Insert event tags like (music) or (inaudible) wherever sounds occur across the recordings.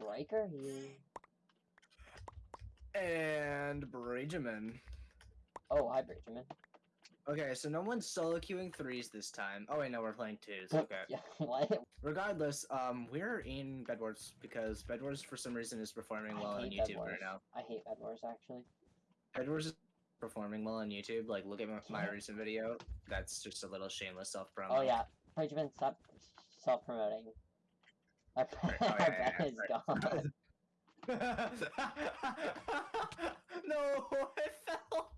Striker here. And Benjamin. Oh, hi, Benjamin. Okay, so no one's solo queuing threes this time. Oh wait, no, we're playing twos. Okay. Yeah, (laughs) what? Regardless, um, we're in Bed Wars because Bed Wars for some reason is performing I well on YouTube Wars. right now. I hate Bed Wars, actually. Bed Wars is performing well on YouTube. Like, look at my, my recent video. That's just a little shameless self promo. Oh, yeah. Benjamin, stop self-promoting. Our, (laughs) (laughs) oh, our yeah, yeah, is gone. (laughs) no, uh-huh. I fell.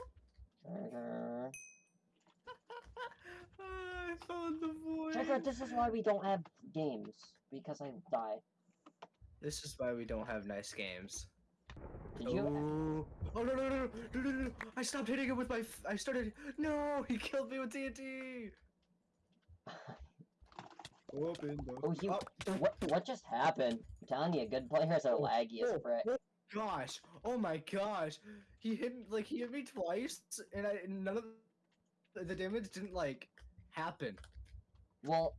Striker. I fell in the void. Striker, this is why we don't have games. Because I die. This is why we don't have nice games. Did you? Oh, oh no, no, no, no, no, no, no! I stopped hitting him with my. F I started. No, he killed me with TNT. Open the. Oh, you. What, what just happened? I'm telling you, a good players are Oh, laggy as oh, frick. oh gosh! Oh my gosh! He hit me- like he hit me twice, and I none of the, damage didn't like happen. Well,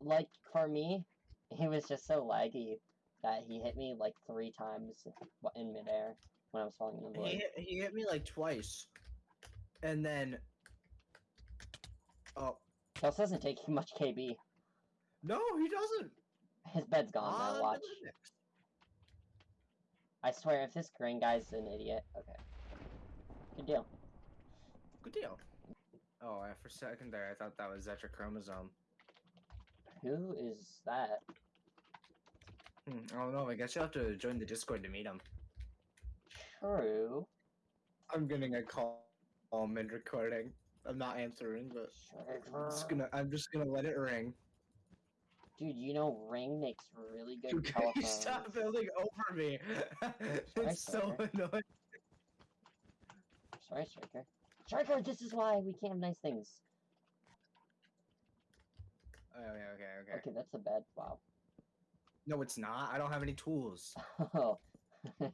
like for me, he was just so laggy that he hit me like three times in midair when I was falling in the He void. hit, he hit me like twice, and then. Oh This doesn't take (laughs) much KB. No, he doesn't. His bed's gone On now, watch. I swear, if this green guy's an idiot, okay. Good deal. Good deal. Oh, I- for a second there, I thought that was Zetra Chromosome. Who is that? Hmm, I don't know. I guess you'll have to join the Discord to meet him. True. I'm getting a call mid recording. I'm not answering, but I'm just gonna I'm just gonna let it ring. Dude, you know Ring makes really good You can you stop building over me. (laughs) it's so annoying. Sorry, Striker. Striker, this is why we can't have nice things. Oh, okay, okay, okay. Okay, that's a bed. Wow. No, it's not. I don't have any tools. (laughs) Oh. (laughs)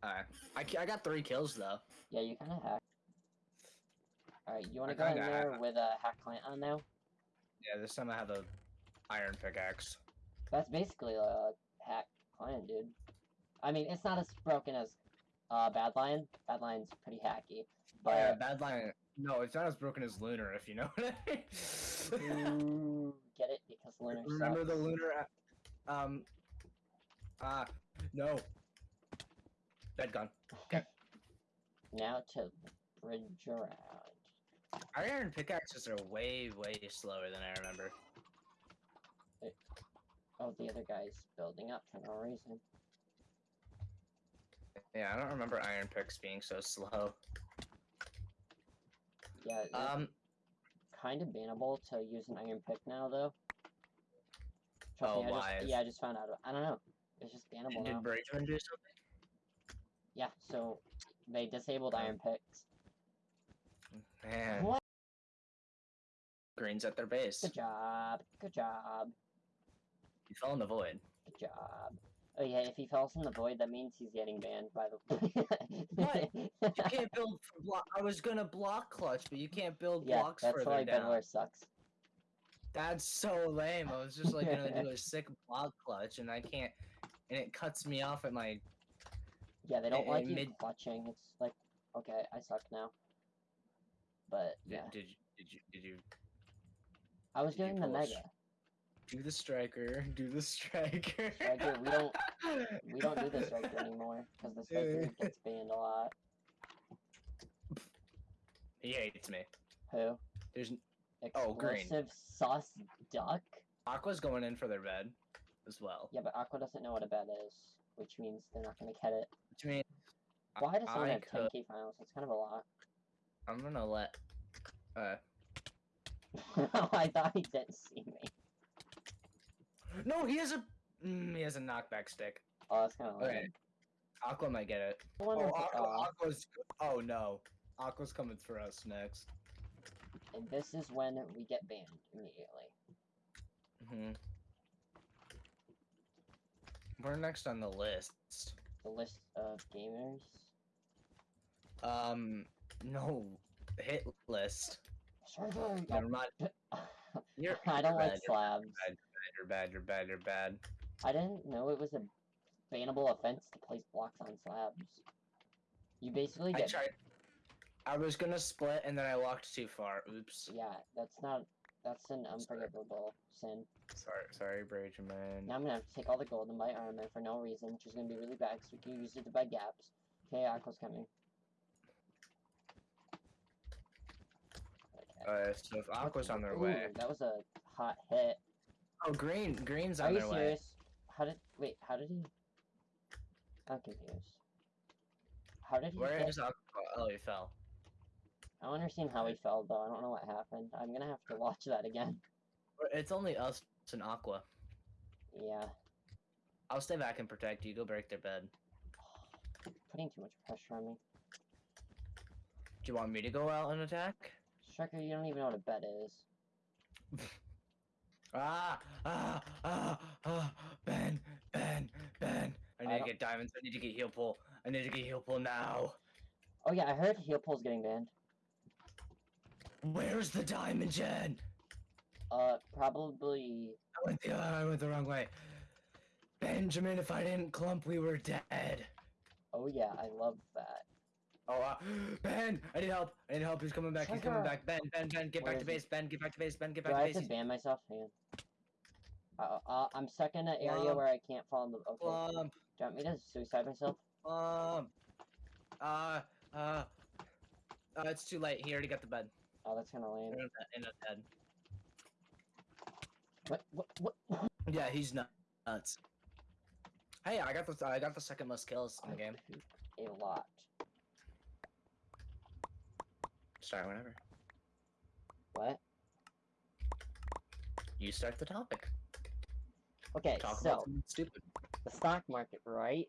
Uh, I I got three kills though. Yeah, you kind of hack. Alright, you want to go in there with a hack client on now? Yeah, this time I have a iron pickaxe. That's basically a hack client, dude. I mean, it's not as broken as uh, Badlion. Bad Lion's pretty hacky. But yeah, Badlion. No, it's not as broken as Lunar, if you know (laughs) what I mean. Ooh, get it? Because Lunar (laughs) Remember sucks. the Lunar? Um. Ah, no. Bed gun. Okay. (laughs) now to bridge around. Iron pickaxes are way, way slower than I remember. Oh, the other guy's building up for no reason. Yeah, I don't remember iron picks being so slow. Yeah, Um, kind of bannable to use an iron pick now, though. Trust Oh, me, I why? just, yeah, I just found out. I don't know. It's just bannable did now. Braidman do something? Yeah, so they disabled Oh. iron picks. Man. What? Green's at their base. Good job. Good job. He fell in the void. Good job. Oh yeah, if he falls in the void, that means he's getting banned by the. (laughs) What? You (laughs) can't build block. I was gonna block clutch, but you can't build yeah, blocks that's why down. Sucks. That's so lame. I was just like gonna do (laughs) a sick block clutch, and I can't. And it cuts me off at my. Yeah, they don't like you mid- clutching. It's like, okay, I suck now. But Did, yeah, did you? Did you? Did you I was doing the mega. do the striker? (laughs) Do the striker. Striker, we don't- (laughs) We don't do the striker anymore because the striker (laughs) gets banned a lot. He hates me. Who? There's Oh, green. Sauce duck. Aqua's going in for their bed, as well. Yeah, but Aqua doesn't know what a bed is, which means they're not gonna get it. Which means Why does someone I have could- 10k finals? That's kind of a lot. I'm gonna let. Uh, (laughs) I thought he didn't see me. no, he has a. Mm, he has a knockback stick. Oh, that's kind of Okay. lame. Aqua might get it. Oh, Aqua, oh, Aqua's. Oh no, Aqua's coming for us next. and this is when we get banned immediately. hmm We're next on the list. The list of gamers. Um, no, hit list. Never mind. You're, (laughs) I don't you're like slabs. You're bad. You're bad. You're bad. You're bad. I didn't know it was a bannable offense to place blocks on slabs. You basically get... I tried. I was gonna split and then I walked too far. Oops. yeah. That's not. That's an unforgivable sin. Sorry, sorry, Benjamin. Now I'm gonna have to take all the gold and buy armor for no reason, which is gonna be really bad because we can use it to buy gaps. Okay, Aqua's coming. Uh, so if Aqua's on their Ooh, way. That was a hot hit. Oh, green, green's Are on you their way. Are you serious? How did wait? How did he? I'm confused. How did he? Where hit- is Aqua? Oh, he fell. I don't understand how he fell though. I don't know what happened. I'm gonna have to (laughs) watch that again. It's only us and Aqua. Yeah, I'll stay back and protect you. Go break their bed. (sighs) putting too much pressure on me. Do you want me to go out and attack? Striker, you don't even know what a bet is. (laughs) Ah, ah, ah, ah, Ben, Ben, Ben. I need I to get diamonds. I need to get heal pool. I need to get heal pool now. Oh yeah, I heard heal pool's getting banned. Where's the diamond gen? Uh, probably. I went the I went the wrong way. Benjamin, if I didn't clump, we were dead. Oh yeah, I love that. Oh, uh, Ben, I need help. I need help. He's coming back. He's coming back. Ben, Ben, Ben, get Where back to is he? base. Ben, get back to base. Ben, get Do back I to have base. to ban myself? Hang on. Uh, uh, I'm stuck in an area where I can't fall in the. Okay. Clump, Do you want me to suicide myself? clump. Uh, uh, uh, it's too late. He already got the bed. Oh, that's kind of lame. In a bed. What? What? What? Yeah, he's nuts. Hey, I got the I got the second most kills in the game. A lot. Start whenever. What? You start the topic. Okay, Talk so about stupid. the stock market, right?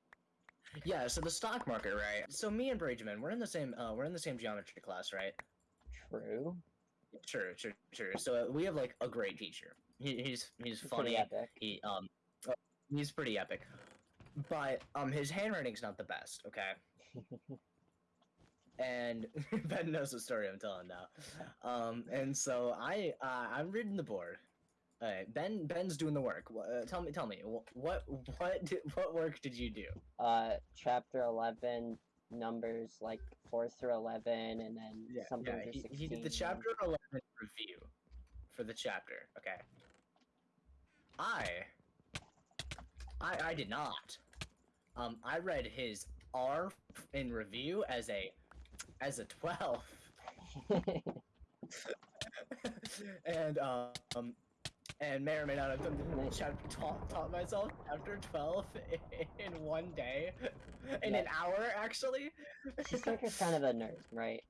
Yeah, so the stock market, right? So me and Brageman, we're in the same uh we're in the same geometry class, right? True. True, true, true. So uh, we have like a great teacher. He, he's he's funny. epic. He um he's pretty epic. But um his handwriting's not the best, okay? (laughs) and (laughs) Ben knows the story I'm telling now. Um, and so I uh, I'm reading the board. Alright, Ben Ben's doing the work. Uh, tell me, tell me, wh- what what (laughs) did, what work did you do? uh, chapter eleven, numbers like four through eleven, and then something yeah. He, he did the chapter eleven review for the chapter. Okay. I I I did not. Um, I read his R in review as a as a twelve. (laughs) and um and may or may not have done the chapter taught, taught myself chapter 12 (laughs) in one day in an hour actually Striker's kind of a nerd, right?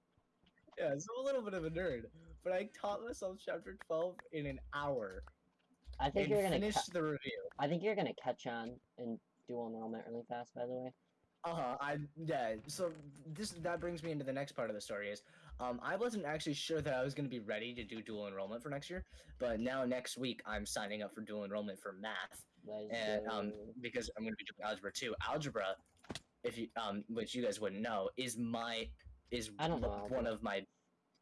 yeah so I'm a little bit of a nerd but i taught myself chapter 12 in an hour I think you're gonna. finished Ca- the review I think you're gonna catch on and dual enrollment really fast. By the way. Uh-huh i yeah so this that brings me into the next part of the story is um, I wasn't actually sure that I was going to be ready to do dual enrollment for next year, but now next week I'm signing up for dual enrollment for math. Let's and um, because I'm going to be doing algebra too. Algebra, if you um, which you guys wouldn't know, is my is I don't know one of my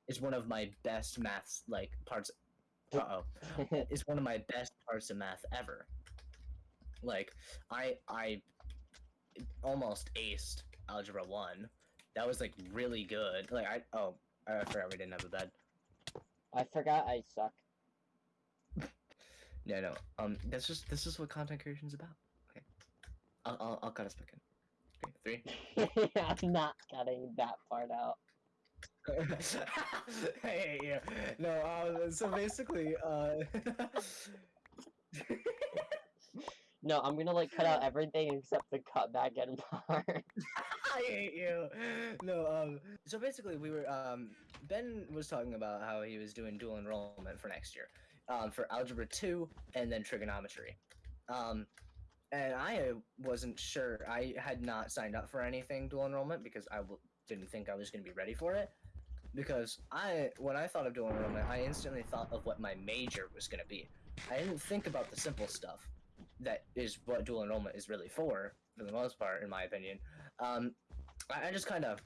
is one of my best maths like parts. Uh oh, (laughs) is one of my best parts of math ever. Like I I almost aced algebra one. That was like really good. Like I oh I forgot we didn't have a bed. I forgot I suck. (laughs) No no um that's just this is what content creation is about. Okay, I'll I'll, I'll cut us back in. Okay, three. (laughs) I'm not cutting that part out. (laughs) hey, yeah. No, um, so basically, uh, No, I'm gonna like cut out (laughs) everything except the cut back end part. (laughs) I hate you. No, um, so basically, we were, um, Ben was talking about how he was doing dual enrollment for next year, um, for Algebra 2 and then Trigonometry. Um, and I wasn't sure. I had not signed up for anything dual enrollment because I w- didn't think I was going to be ready for it. Because I, when I thought of dual enrollment, I instantly thought of what my major was going to be. I didn't think about the simple stuff that is what dual enrollment is really for, for the most part, in my opinion. Um, I, I just kind of,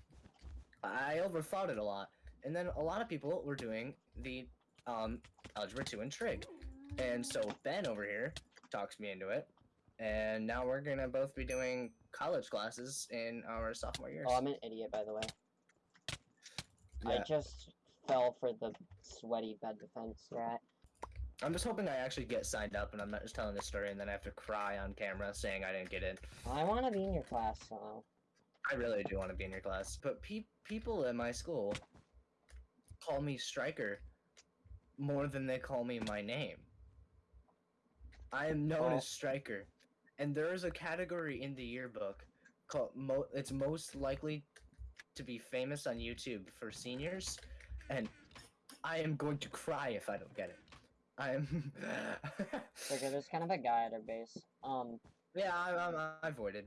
I overthought it a lot, and then a lot of people were doing the um, algebra two and trig, and so Ben over here talks me into it, and now we're gonna both be doing college classes in our sophomore years. Oh, I'm an idiot, by the way. I just fell for the sweaty bed defense strat. I'm just hoping I actually get signed up, and I'm not just telling this story, and then I have to cry on camera saying I didn't get in. I want to be in your class, so. I really do want to be in your class, but pe- people at my school call me Striker more than they call me my name. I am known Well- as Striker, and there is a category in the yearbook called mo- it's most likely to be famous on YouTube for seniors, and I am going to cry if I don't get it. I am. Okay, there's kind of a guy at our base. Um, yeah, I, I, I avoided.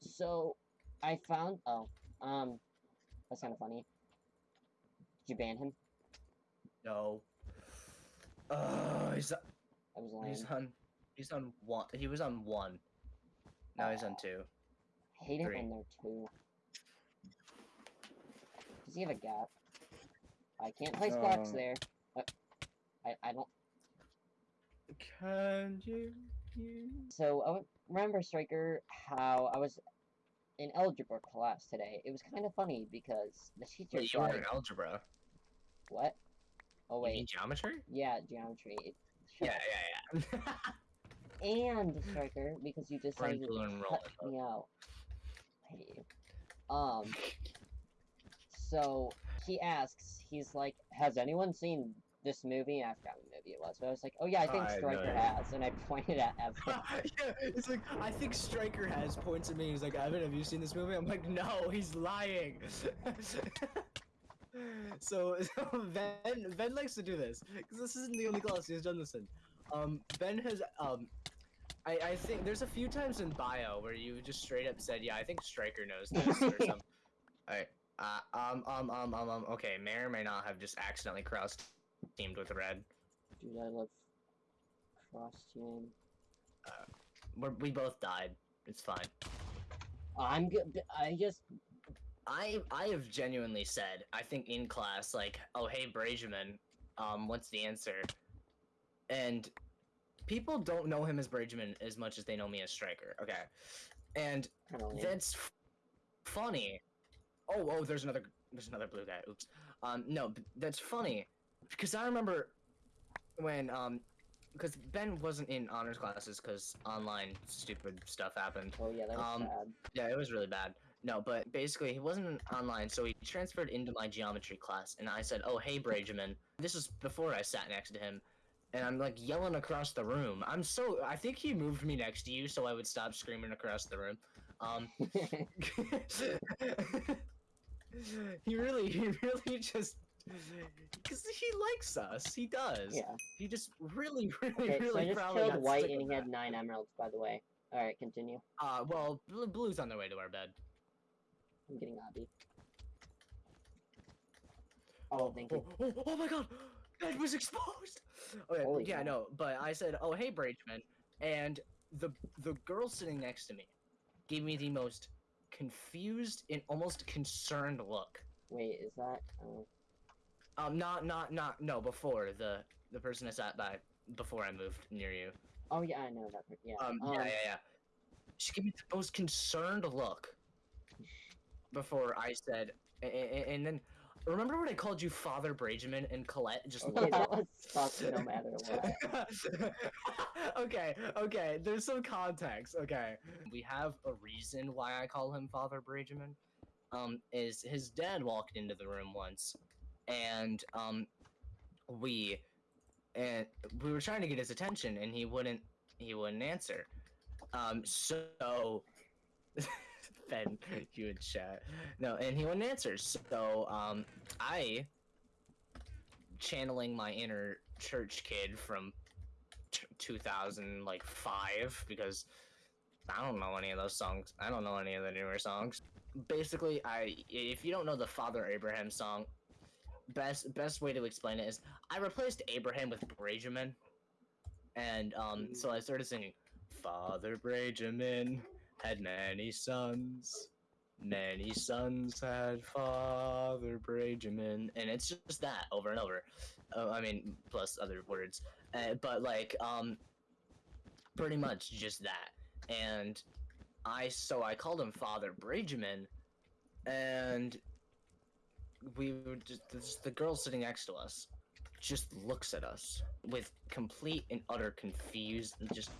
so I found. Oh, um, that's kind of funny. Did you ban him? No. Oh, he's That was lame. He's on. He's on one. He was on one. Now he's on two. I hate it three. when they're two. Does he have a gap? I can't place blocks Uh, there. Uh, I I don't. Can you? you... So I would remember Striker how I was in algebra class today. It was kind of funny because the teacher Wait, you were said, in algebra. "What? Oh You mean wait, geometry? yeah, geometry." It, shut Yeah, yeah, yeah. (laughs) And Striker because you decided to dual cut me out. I hate you. Um. (laughs) So he asks, he's like, "Has anyone seen this movie?" And I forgot what movie it was, but I was like, "Oh yeah, I think I Striker know. has," and I (laughs) pointed at Evan. (laughs) yeah, it's like I think Striker has points at me. He's like, Evan, have you seen this movie? I'm like, no, he's lying. (laughs) so, so Ben Ben likes to do this because this isn't the only class he's done this in. Um, Ben has um, I I think there's a few times in bio where you just straight up said, yeah, I think Striker knows this or something. Alright. Uh, um, um, um, um, um, okay, may or may not have just accidentally cross teamed with red. Dude, I love cross team. We're, we both died. It's fine. I'm good. I just I I have genuinely said I think in class like oh hey Brajamin um what's the answer and people don't know him as Brajamin as much as they know me as Striker okay and of that's f- funny oh oh there's another there's another blue guy oops um no that's funny because I remember when um because Ben wasn't in honors classes because online stupid stuff happened Oh yeah, that was um, sad. yeah, it was really bad. No, but basically he wasn't online, so he transferred into my geometry class, and I said, "Oh, hey, Brajamin." This is before I sat next to him, and I'm like yelling across the room. I'm so I think he moved me next to you so I would stop screaming across the room. Um, (laughs) (laughs) he really, he really just (laughs) because he likes us. He does. yeah. He just really, (laughs) really, Okay, so I just killed white and he had nine emeralds, by the way. All right, continue. Uh, well, blue, blue's on their way to our bed. I'm getting obby. Oh, thank you. Oh, oh, oh my god! It was exposed! Okay, Holy yeah, cow. no, but I said, oh, hey, Brageman. And the the girl sitting next to me gave me the most confused and almost concerned look. Wait, is that? Oh, Um, not, not, not, no, before the the person I sat by before I moved near you. oh yeah, I know that. Yeah. Um, yeah, yeah, yeah. She gave me the most concerned look before I said, and, and then remember when I called you Father Brageman and Colette just Okay, that (laughs) was no matter what. (laughs) okay, okay. There's some context. Okay, we have a reason why I call him Father Brageman. Um, is his dad walked into the room once, and um, we and we were trying to get his attention, and he wouldn't he wouldn't answer. Um, so (laughs) Ben, you would chat. No, and he wouldn't answer. So um, I channeling my inner church kid from t- 2000 like 5 because I don't know any of those songs. I don't know any of the newer songs. Basically, I if you don't know the Father Abraham song, best best way to explain it is I replaced Abraham with Brajamin. And um so I started singing Father Brajamin had many sons. Many sons had Father Brajamin, and it's just that over and over. Uh, I mean, plus other words. Uh, but like, um, pretty much just that. And I so I called him Father Bridgman, and we were just this, the girl sitting next to us just looks at us with complete and utter confused just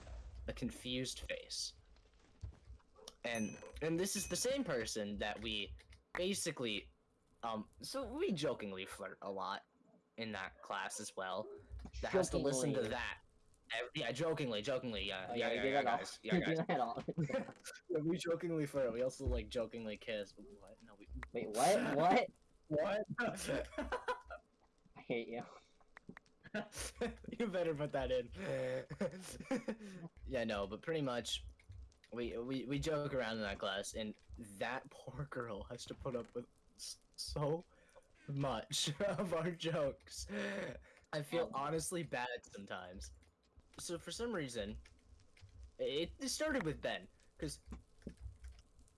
a confused face and and this is the same person that we basically um so we jokingly flirt a lot in that class as well that has to listen to that yeah jokingly jokingly yeah Oh, yeah yeah, yeah, all- guys yeah (laughs) guys do that all. Yeah, we jokingly flirt we also like jokingly kiss what no we Wait, what? (laughs) What? What (laughs) I hate you. (laughs) you better put that in. (laughs) yeah, no, but pretty much, we, we we joke around in that class, and that poor girl has to put up with so much of our jokes. I feel honestly bad sometimes. So for some reason, it, it started with Ben, because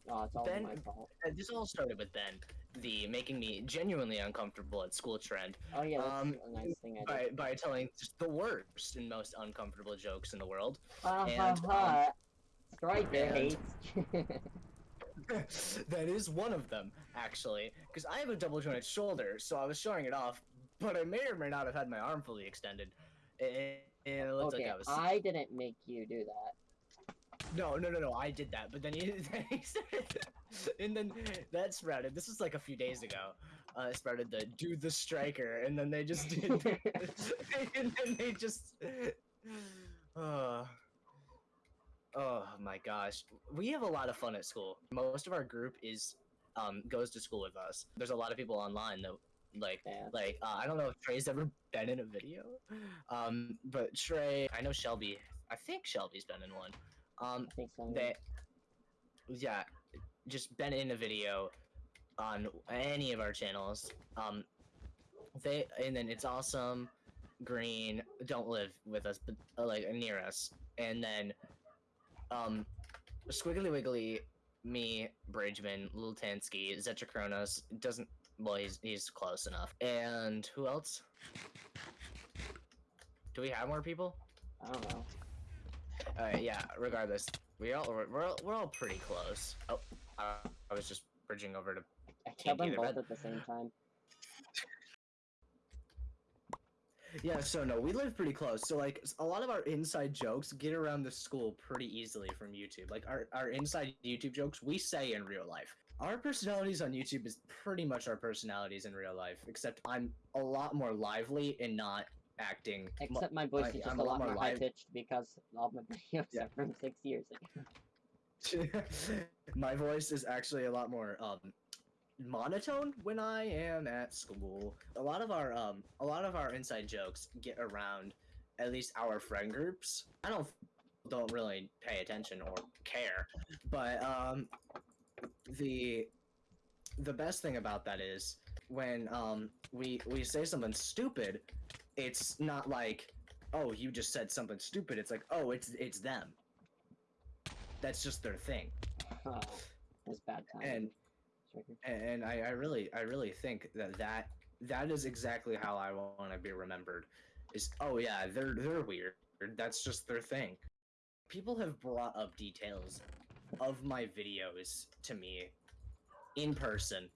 Oh, it's all Ben- my fault. Uh, this all started with Ben, the making me genuinely uncomfortable at school trend. Oh yeah, that's um, a nice thing I did. by, by telling just the worst and most uncomfortable jokes in the world. Ha ha and, um, ha. Striker and- hates. (laughs) that is one of them, actually, because I have a double jointed shoulder, so I was showing it off, but I may or may not have had my arm fully extended. And and it looked okay, like I was. I didn't make you do that. No, no, no, no, I did that, but then he, (laughs) then he started. And then that sprouted. This was like a few days ago. Uh, it sprouted the do the striker, and then they just did. (laughs) and then they just. Uh, (sighs) oh my gosh, we have a lot of fun at school. Most of our group is um goes to school with us. There's a lot of people online that like Yeah. like uh, I don't know if Trey's ever been in a video, um, but Trey, I know Shelby. I think Shelby's been in one. Um, so. they, yeah, just been in a video on any of our channels. Um, they and then it's awesome. Green don't live with us, but uh, like near us, and then um, Squiggly Wiggly, me, Bridgman, Lil Tansky, Zetra doesn't. Well, he's he's close enough. And who else? Do we have more people? I don't know. Alright, yeah, regardless. We all we're, we're all we're all pretty close. Oh, I, I was just bridging over to I Can't killed them both at the same time. Yeah, so no, we live pretty close. So like a lot of our inside jokes get around the school pretty easily from YouTube. Like our, our inside YouTube jokes we say in real life. Our personalities on YouTube is pretty much our personalities in real life, except I'm a lot more lively and not acting. Except my voice I- is just I'm a a lot lot more more high live- pitched because all my (laughs) videos Yeah. are from six years ago. (laughs) My voice is actually a lot more um monotone when I am at school. A lot of our um a lot of our inside jokes get around at least our friend groups. I don't don't really pay attention or care, but um the the best thing about that is when um we we say something stupid, it's not like oh you just said something stupid. It's like oh it's it's them. That's just their thing. Oh, it's bad time. And and I, I really I really think that that that is exactly how I want to be remembered. Is oh yeah they're they're weird. That's just their thing. People have brought up details of my videos to me in person.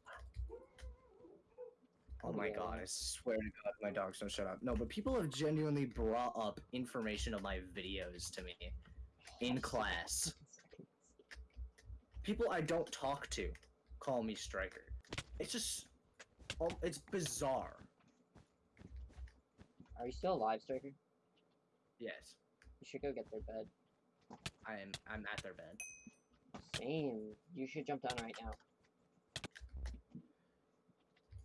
Oh my god, I swear to god my dogs don't shut up. No, but people have genuinely brought up information of my videos to me in class. People I don't talk to call me Striker. It's just, oh, it's bizarre. Are you still alive, Striker? Yes, You should go get their bed. I am. I'm at their bed. Same. You should jump down right now.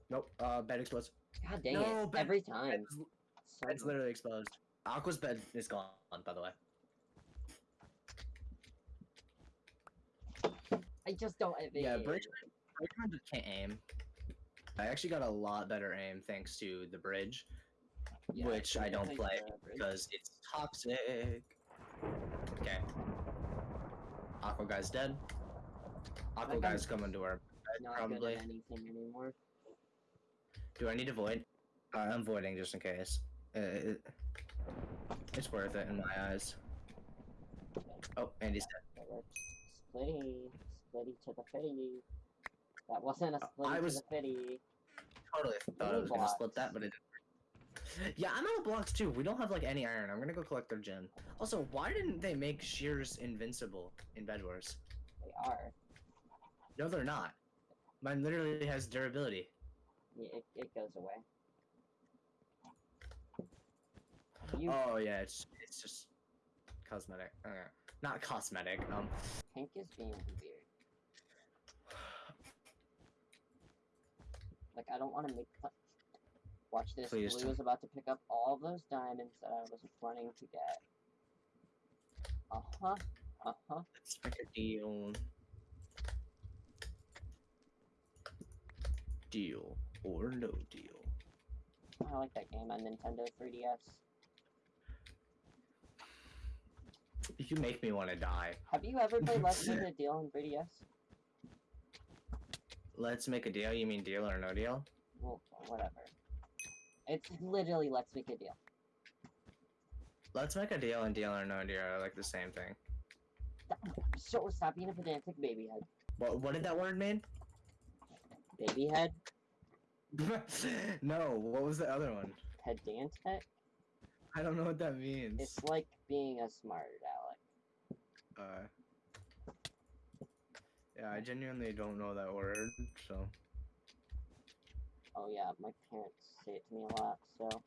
Nope. Uh, bed exposed. God dang No, it. bed- Every time. Bed's, So bed's literally exposed. Aqua's bed is gone, by the way. I just don't have Yeah, it. bridge. Bridgman just can't aim. I actually got a lot better aim thanks to the bridge, Yeah, which I don't play because it's toxic. Okay. Aqua guy's dead. Aqua guy's coming to our bed not probably. good at anything anymore. Do I need to void? Uh, I'm voiding just in case. Uh, it, it's worth it in my eyes. Oh, Andy's dead. Splitty, splitty to the fitty. That wasn't a splitty I to was- the fitty. Totally thought I Mini was gonna split that, but it didn't. Yeah, I'm out of blocks too. We don't have like any iron. I'm gonna go collect their gem. Also, why didn't they make shears invincible in Bed Wars? They are. No, they're not. Mine literally has durability. Yeah, it, it goes away. You Oh yeah, it's it's just cosmetic. Okay. Not cosmetic. Um, Pink is being weird. Like, I don't want to make. Watch this. Please Blue is about to pick up all those diamonds that I was running to get. Uh huh. Uh huh. let's make a deal. Deal or no deal. I like that game on Nintendo 3DS. You make me want to die. Have you ever played Let's Make a (laughs) Deal on 3DS? Let's make a deal. You mean deal or no deal? Well, whatever. It's literally Let's Make a Deal. Let's make a deal and deal or no deal are like the same thing. So stop being a pedantic baby head. What what did that word mean? Baby head? (laughs) no, what was the other one? Pedantic? I don't know what that means. It's like being a smart aleck. Uh, yeah, I genuinely don't know that word, so. Oh yeah, my parents say it to me a lot, so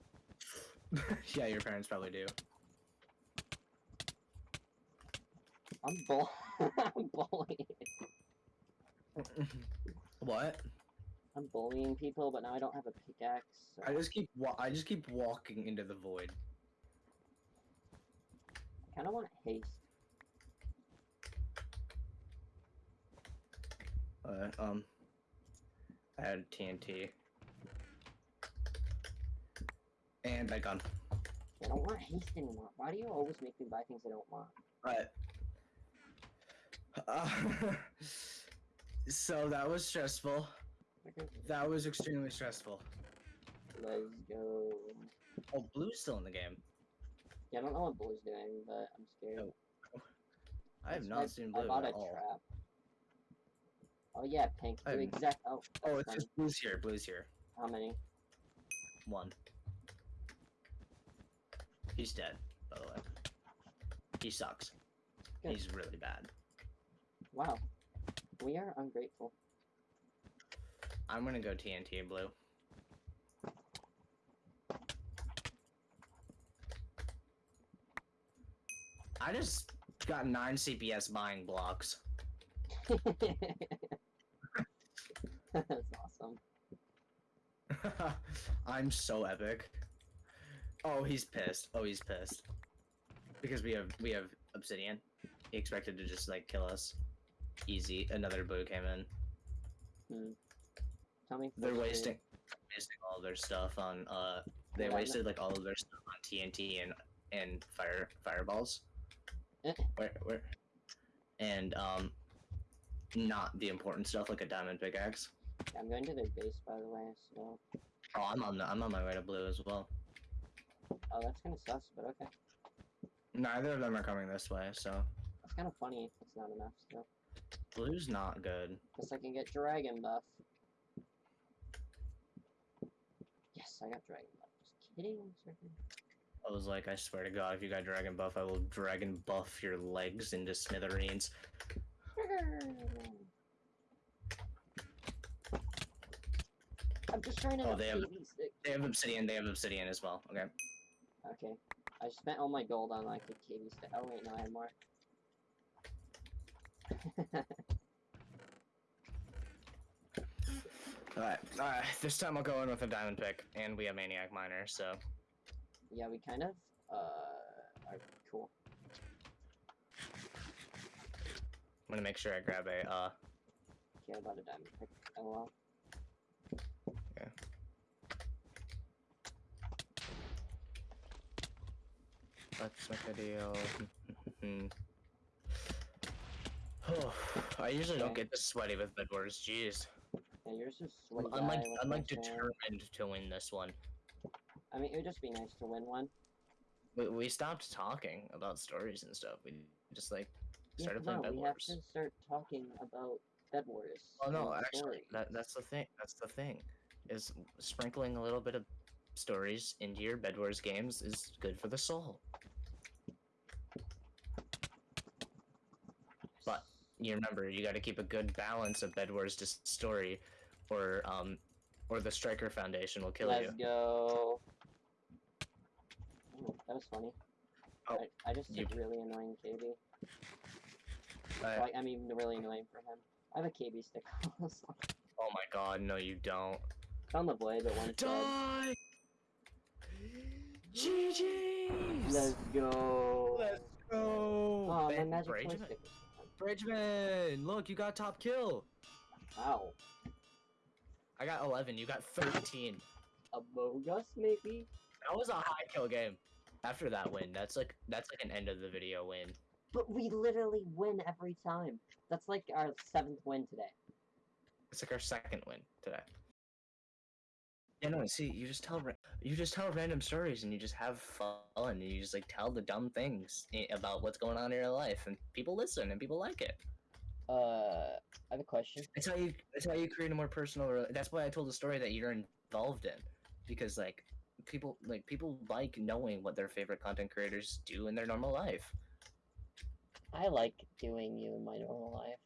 (laughs) yeah, your parents probably do. I'm bull (laughs) I'm bullying what? I'm bullying people, but now I don't have a pickaxe. So I just keep wa- I just keep walking into the void. I kinda want haste. Uh, um, I had TNT. And I gun. I don't want haste anymore. Why do you always make me buy things I don't want? Right. Uh, (laughs) so that was stressful. That was extremely stressful. Let's go. Oh, blue's still in the game. Yeah, I don't know what blue's doing, but I'm scared. Oh, (laughs) I have That's- not seen blue I bought at a all. trap. Oh yeah, pink. Do exact. Oh, Oh, it's just blue's here. Blue's here. How many? One. He's dead, by the way. He sucks. Good. He's really bad. Wow. We are ungrateful. I'm gonna go TNT blue. I just got nine CPS buying blocks. That's awesome. (laughs) I'm so epic. Oh, he's pissed. Oh, he's pissed. Because we have we have obsidian. He expected to just like kill us. Easy. Another blue came in. Tell me. They're wasting wasting all their stuff on uh they Yeah, wasted like all of their stuff on TNT and and fire fireballs. Eh. Where where and um not the important stuff like a diamond pickaxe. I'm going to their base, by the way. So, Oh, I'm on the I'm on my way to blue as well. oh, that's kind of sus, but okay. Neither of them are coming this way, so That's kind of funny. It's not enough. So, blue's not good. guess I can get dragon buff. Yes, I got dragon buff. Just kidding. I was like, I swear to God, if you got dragon buff, I will dragon buff your legs into smithereens. (laughs) I'm just trying to. Oh, they have- save these sticks. They have obsidian. They have obsidian as well. Okay. Okay. I spent all my gold on like the KB stick. Oh wait, no, I have more. (laughs) Alright. Alright. This time I'll go in with a diamond pick, and we have maniac miner. So yeah, we kind of uh are cool. I'm gonna make sure I grab a uh. Care about a diamond pick. Oh well. Let's make a deal. oh, (laughs) I usually don't get this sweaty with wars. Jeez. Yeah, yours is I'm, like I'm like determined to win this one. I mean, it would just be nice to win one. We, we stopped talking about stories and stuff. We just like started come playing on, Bed we have Wars. to start talking about Bed Wars. Oh no, actually, that, that's the thing. That's the thing, is sprinkling a little bit of stories into your Bed Wars games is good for the soul. But you remember, you got to keep a good balance of Bed Wars dis- story, or um, or the Striker Foundation will kill you. Let's go. Oh, that was funny. Oh, I, I just you- really annoying KB. Uh, Like, I mean, really annoying for him. I have a KB stick (laughs) oh my God, no, you don't. Found the blade, but one dead. Die. GG's. Let's go. Let's go. Oh, my magic Bridgman. stick. Bridgman, look, you got top kill. Wow. I got 11. You got 13. Among Us, maybe? That was a high kill game. After that win, that's like that's like an end of the video win. But we literally win every time. That's like our seventh win today. It's like our second win today. Yeah, no. See, you just tell you just tell random stories and you just have fun and you just like tell the dumb things eh, about what's going on in your life and people listen and people like it. Uh, I have a question. That's how you. That's how you create a more personal. That's why I told the story that you're involved in, because like people like people like knowing what their favorite content creators do in their normal life. I like doing you in my normal life.